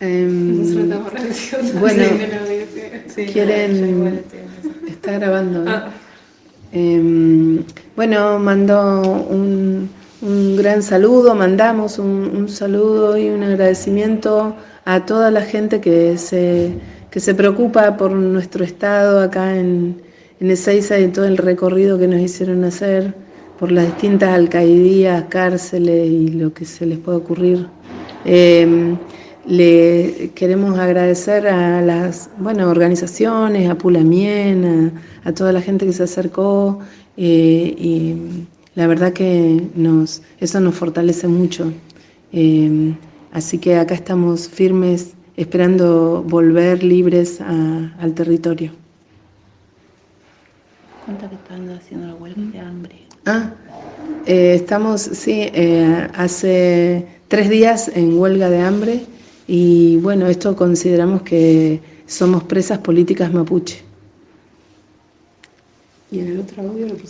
Em, bueno, Quieren- está grabando. ¿eh? Ah, Em, bueno, mandó un, un gran saludo, mandamos un, un saludo y un agradecimiento a toda la gente que se, que se preocupa por nuestro estado acá en, en Ezeiza y todo el recorrido que nos hicieron hacer por las distintas alcaidías, cárceles y lo que se les puede ocurrir. Em, le queremos agradecer a las bueno, organizaciones, a Pulamien, a, a toda la gente que se acercó eh, y la verdad que nos, eso nos fortalece mucho. Eh, así que acá estamos firmes esperando volver libres a- al territorio. Cuenta que están haciendo la huelga de hambre. Ah, eh, estamos, sí, hace tres días en huelga de hambre y bueno, esto consideramos que somos presas políticas mapuche. Y en el otro audio lo